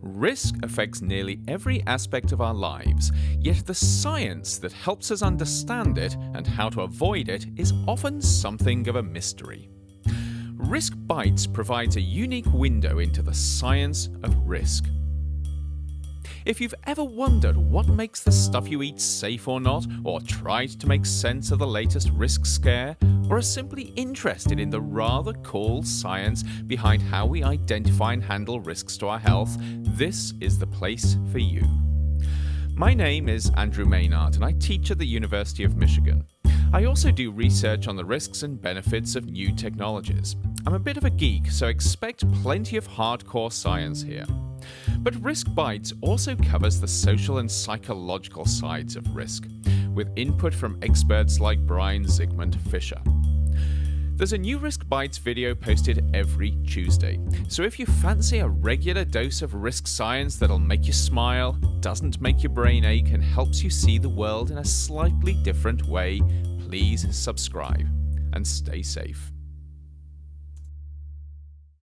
Risk affects nearly every aspect of our lives, yet the science that helps us understand it and how to avoid it is often something of a mystery. Risk Bites provides a unique window into the science of risk. If you've ever wondered what makes the stuff you eat safe or not, or tried to make sense of the latest risk scare, or are simply interested in the rather cool science behind how we identify and handle risks to our health, this is the place for you. My name is Andrew Maynard and I teach at the University of Michigan. I also do research on the risks and benefits of new technologies. I'm a bit of a geek, so expect plenty of hardcore science here. But Risk Bites also covers the social and psychological sides of risk, with input from experts like Brian Zygmunt Fisher. There's a new Risk Bites video posted every Tuesday, so if you fancy a regular dose of risk science that'll make you smile, doesn't make your brain ache, and helps you see the world in a slightly different way, please subscribe and stay safe.